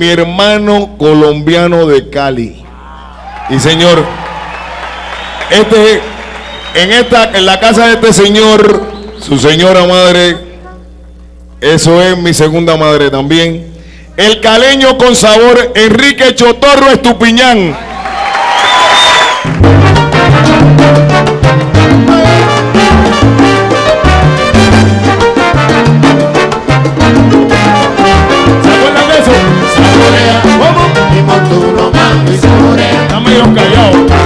mi hermano colombiano de Cali. Y señor, este, en, esta, en la casa de este señor, su señora madre, eso es mi segunda madre también. El caleño con sabor, Enrique Chotorro Estupiñán. yung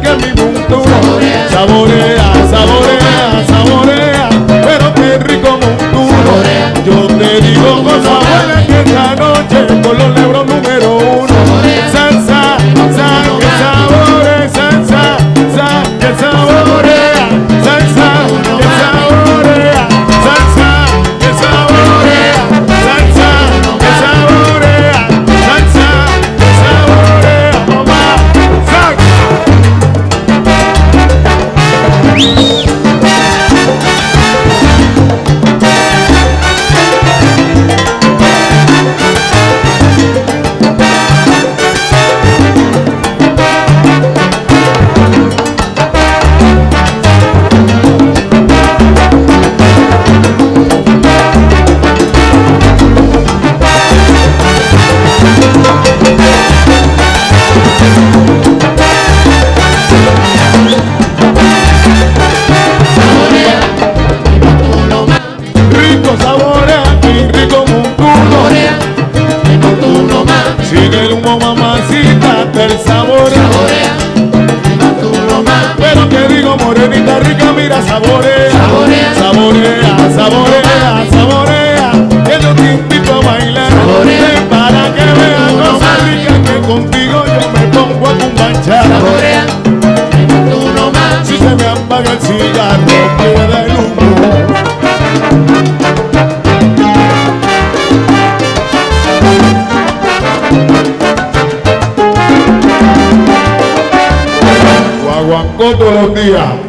que mi montura saborea, saborea, saborea, pero qué rico montura. Yo te digo con sabor. Morenita rica, mira, saborea. Todos los días.